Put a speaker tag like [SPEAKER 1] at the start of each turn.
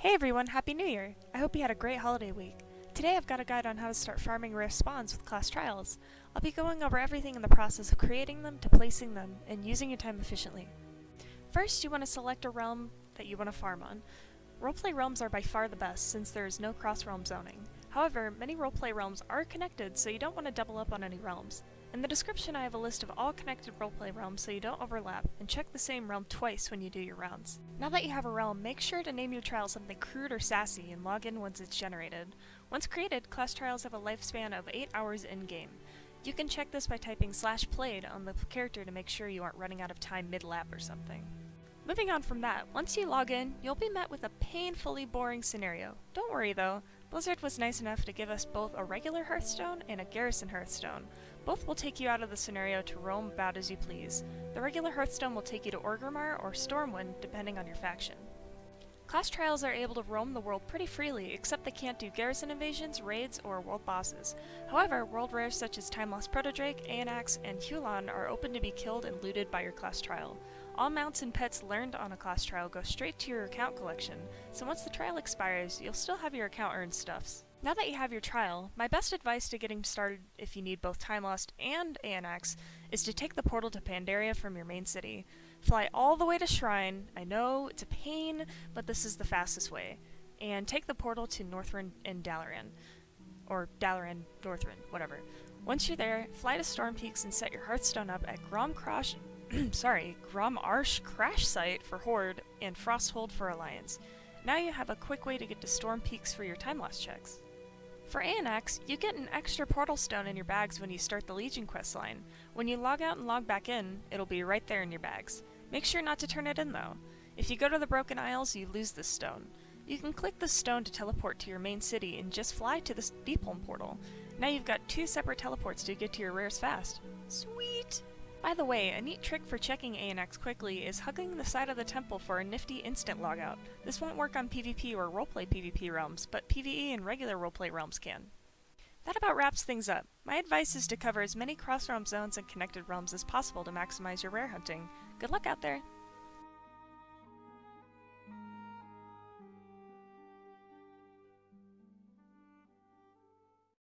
[SPEAKER 1] Hey everyone, Happy New Year! I hope you had a great holiday week. Today I've got a guide on how to start farming rare spawns with class trials. I'll be going over everything in the process of creating them to placing them and using your time efficiently. First, you want to select a realm that you want to farm on. Roleplay realms are by far the best since there is no cross-realm zoning. However, many roleplay realms are connected so you don't want to double up on any realms. In the description I have a list of all connected roleplay realms so you don't overlap, and check the same realm twice when you do your rounds. Now that you have a realm, make sure to name your trial something crude or sassy and log in once it's generated. Once created, class trials have a lifespan of 8 hours in-game. You can check this by typing slash played on the character to make sure you aren't running out of time mid-lap or something. Moving on from that, once you log in, you'll be met with a painfully boring scenario. Don't worry though, Blizzard was nice enough to give us both a regular Hearthstone and a Garrison Hearthstone. Both will take you out of the scenario to roam about as you please. The regular Hearthstone will take you to Orgrimmar or Stormwind, depending on your faction. Class trials are able to roam the world pretty freely, except they can't do garrison invasions, raids, or world bosses. However, world rares such as Time Lost Protodrake, Aeonaxx, and Huolon are open to be killed and looted by your class trial. All mounts and pets learned on a class trial go straight to your account collection, so once the trial expires, you'll still have your account earned stuffs. Now that you have your trial, my best advice to getting started if you need both Time Lost and Aeonaxx is to take the portal to Pandaria from your main city. Fly all the way to Shrine, I know it's a pain, but this is the fastest way, and take the portal to Northrend and Dalaran. Or Dalaran, Northrend, whatever. Once you're there, fly to Storm Peaks and set your Hearthstone up at Grom Crash sorry, Grom'arsh Crash Site for Horde and Frosthold for Alliance. Now you have a quick way to get to Storm Peaks for your time loss checks. For Aeonaxx, you get an extra portal stone in your bags when you start the Legion quest line. When you log out and log back in, it'll be right there in your bags. Make sure not to turn it in though. If you go to the Broken Isles, you lose this stone. You can click the stone to teleport to your main city and just fly to the Deepholm portal. Now you've got two separate teleports to get to your rares fast. Sweet! By the way, a neat trick for checking Aeonaxx quickly is hugging the side of the temple for a nifty instant logout. This won't work on PvP or roleplay PvP realms, but PvE and regular roleplay realms can. That about wraps things up. My advice is to cover as many cross-realm zones and connected realms as possible to maximize your rare hunting. Good luck out there!